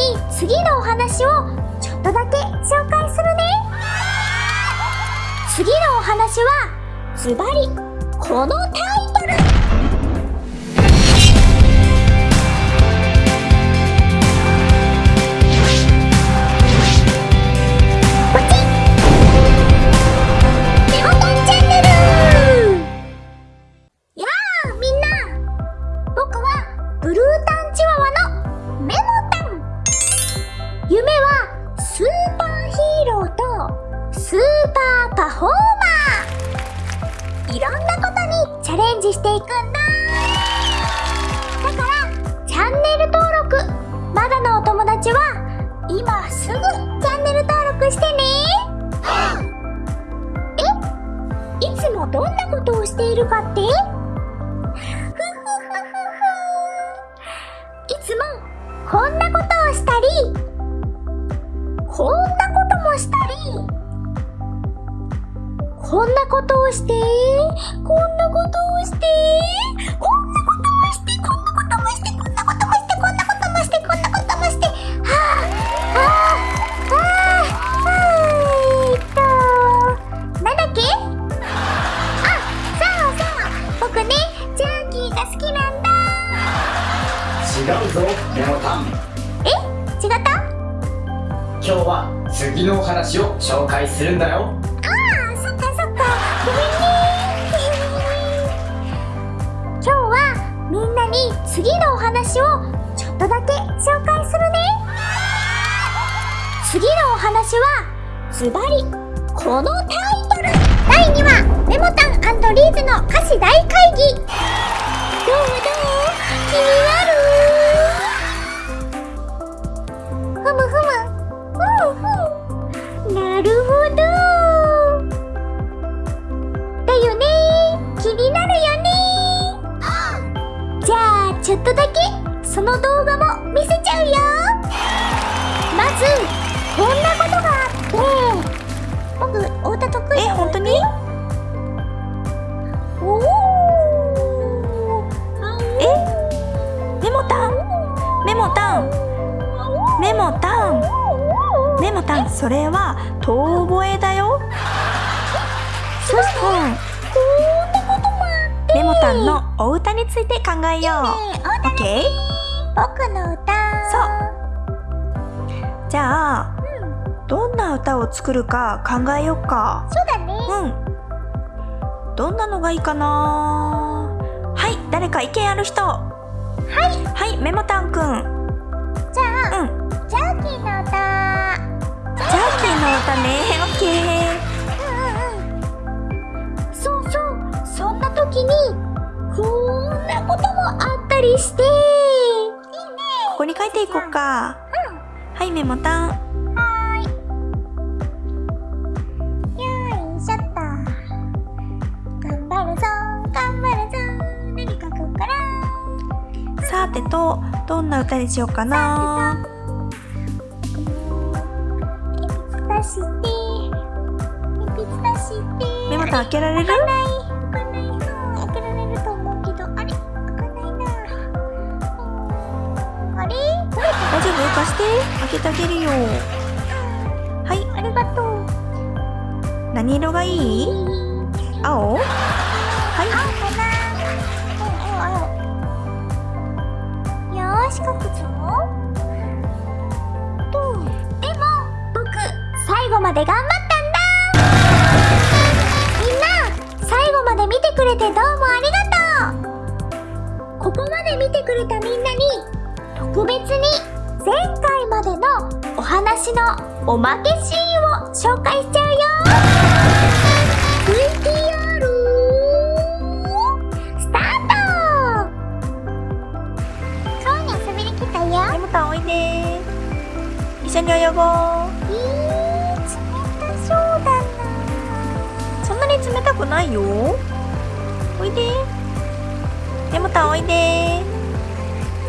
に次のお話をちょっとだけ紹介するね。次のお話はズバリこのタイパフォーマー。いろんなことにチャレンジしていくんだ。だからチャンネル登録まだのお友達は今すぐチャンネル登録してね。え？いつもどんなことをしているかって？いつもこんなことをしたりこんなこともしたり。こんなことをしてこんなことをしてこんなこともしてこんなこともしてこんなこともしてこんなこともしてこんなこともして。はあはあはあえーっとなんだっけ？あそうそう。僕ねジャーキーが好きなんだ。違うぞメモタンえ？違った？今日は次のお話を紹介するんだよ。ああ今日はみんなに次のお話をちょっとだけ紹介するね次のお話はズバリこのタイトル第2話メモタンリーズの歌詞大会議どうどうその動画も見せちゃうよ。まずこんなことがあって。僕お歌得意え本当に？おおえ？メモタン？メモタン？メモタン？メモタン？それは遠吠えだよ。そしてこんなこともあって。メモタンのお歌について考えよう。オッケー僕の歌。じゃあうん。どんな歌を作るか考えようか。そうだね。うん。どんなのがいいかな。はい誰か意見ある人。はい。はいメモタンくん。じゃあ、うん。ジャーキーの歌。ジャーキーの歌ね。オッケー。そうそう。そんな時にこんなこともあったりしてここに書いていこうか。はいメモタン。はーい。よいしょっと。頑張るぞ。頑張るぞ。何書こうかなさてとどんな歌にしようかな。メモタン開けられる？貸して開けてあげるよ。はい。ありがとう。何色がいい？青？はい。青かな。うんうん青。よーし書くぞ。とでも僕最後まで頑張お話のおまけシーンを紹介しちゃうよ。VTR スタート。川に遊びに来たよ。メモタンおいで一緒に泳ごうえー、冷たそうだなそんなに冷たくないよ。おいでメモタンおいで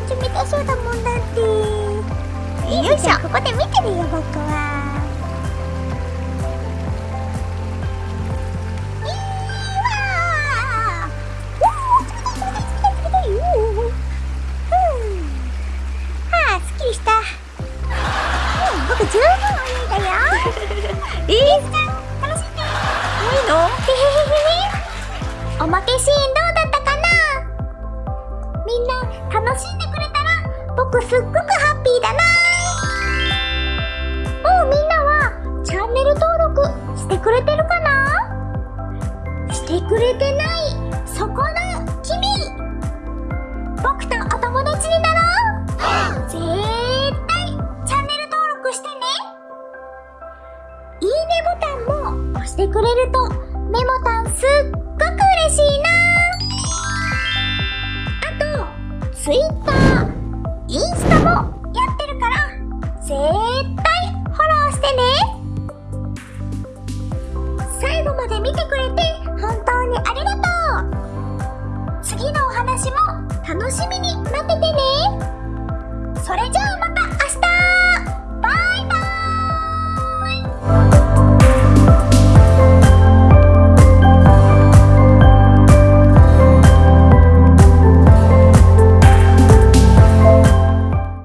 冷たそうだもんだってよいしょここで見てるよ僕ははあすっきりした。十分泳いだよいいレースちゃん。楽しん。でいいのおまけシーンどうだったかなみん。な楽しん。でくれたら僕すっごくくれてないそこの君。僕とお友達になろう。絶対チャンネル登録してね。いいねボタンも押してくれるとメモタンすっごく嬉しいな。あとツイッ